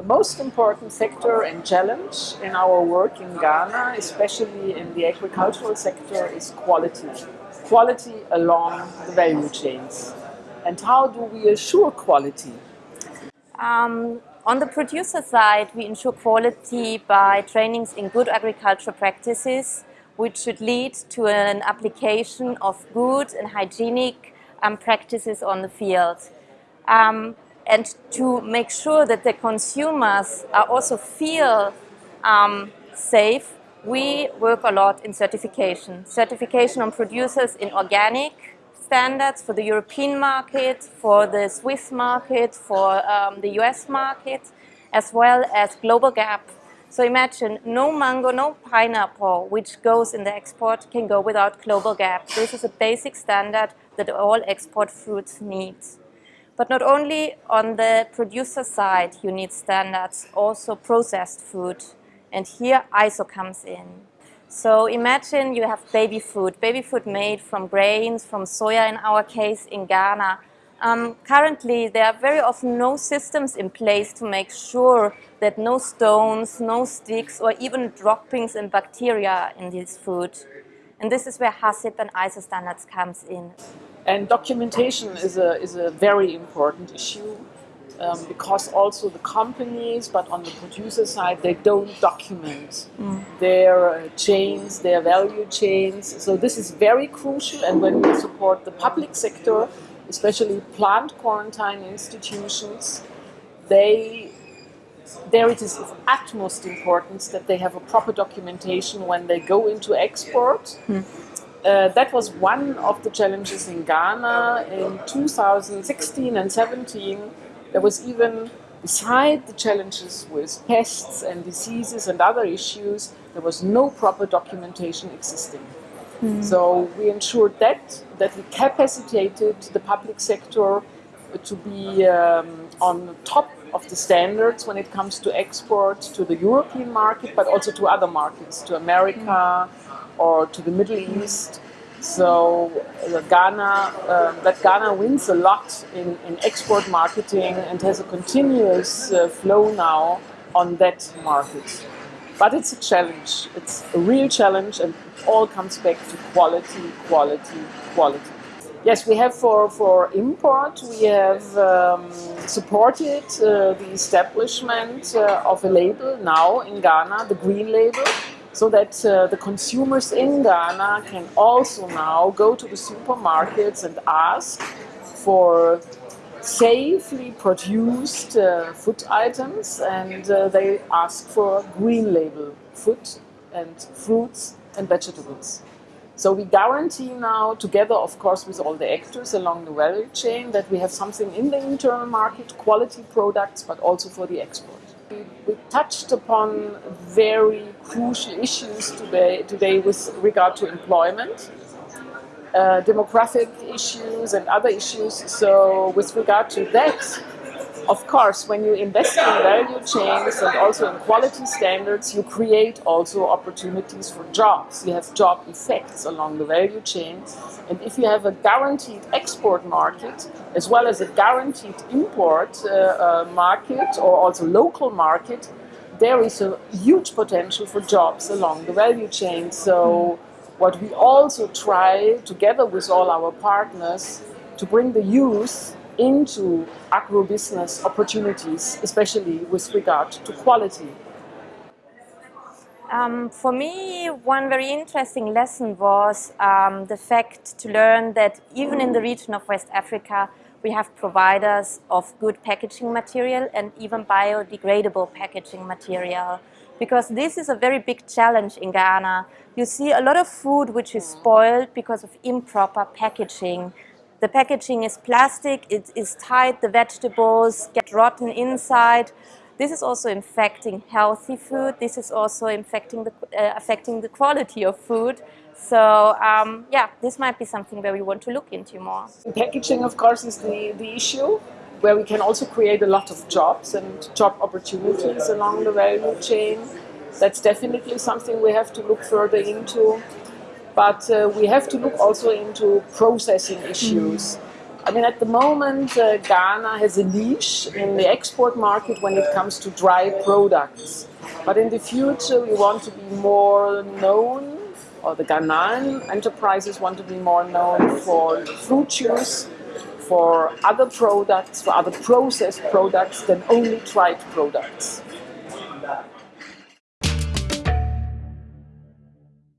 The most important factor and challenge in our work in Ghana, especially in the agricultural sector, is quality. Quality along the value chains. And how do we assure quality? Um, on the producer side, we ensure quality by trainings in good agricultural practices, which should lead to an application of good and hygienic um, practices on the field. Um, and to make sure that the consumers also feel um, safe, we work a lot in certification. Certification on producers in organic standards for the European market, for the Swiss market, for um, the US market, as well as global GAP. So imagine no mango, no pineapple, which goes in the export can go without global GAP. This is a basic standard that all export fruits need. But not only on the producer side you need standards, also processed food. And here ISO comes in. So imagine you have baby food, baby food made from grains, from soya in our case in Ghana. Um, currently, there are very often no systems in place to make sure that no stones, no sticks, or even droppings and bacteria in this food. And this is where HACCP and ISO standards comes in. And documentation is a, is a very important issue um, because also the companies, but on the producer side, they don't document mm. their uh, chains, their value chains. So this is very crucial. And when we support the public sector, especially plant quarantine institutions, they there it is of utmost importance that they have a proper documentation when they go into export. Mm. Uh, that was one of the challenges in Ghana in 2016 and 17. There was even, beside the challenges with pests and diseases and other issues, there was no proper documentation existing. Mm. So we ensured that, that we capacitated the public sector to be um, on top of the standards when it comes to export to the European market, but also to other markets, to America or to the Middle East. So uh, Ghana, uh, that Ghana wins a lot in, in export marketing and has a continuous uh, flow now on that market. But it's a challenge. It's a real challenge and it all comes back to quality, quality, quality. Yes, we have for, for import, we have um, supported uh, the establishment uh, of a label now in Ghana, the green label, so that uh, the consumers in Ghana can also now go to the supermarkets and ask for safely produced uh, food items and uh, they ask for green label food and fruits and vegetables. So we guarantee now, together of course with all the actors along the value chain, that we have something in the internal market, quality products, but also for the export. We, we touched upon very crucial issues today, today with regard to employment, uh, demographic issues and other issues. So with regard to that, of course, when you invest in value chains and also in quality standards, you create also opportunities for jobs. You have job effects along the value chain. And if you have a guaranteed export market, as well as a guaranteed import uh, uh, market or also local market, there is a huge potential for jobs along the value chain. So what we also try, together with all our partners, to bring the youth into agro-business opportunities, especially with regard to quality? Um, for me, one very interesting lesson was um, the fact to learn that even in the region of West Africa, we have providers of good packaging material and even biodegradable packaging material. Because this is a very big challenge in Ghana. You see a lot of food which is spoiled because of improper packaging. The packaging is plastic, it is tight, the vegetables get rotten inside. This is also infecting healthy food. This is also infecting the, uh, affecting the quality of food. So um, yeah, this might be something where we want to look into more. Packaging, of course, is the, the issue where we can also create a lot of jobs and job opportunities along the value chain. That's definitely something we have to look further into. But uh, we have to look also into processing issues. I mean, at the moment, uh, Ghana has a niche in the export market when it comes to dry products. But in the future, we want to be more known, or the Ghanaian enterprises want to be more known for fruit juice, for other products, for other processed products than only dried products.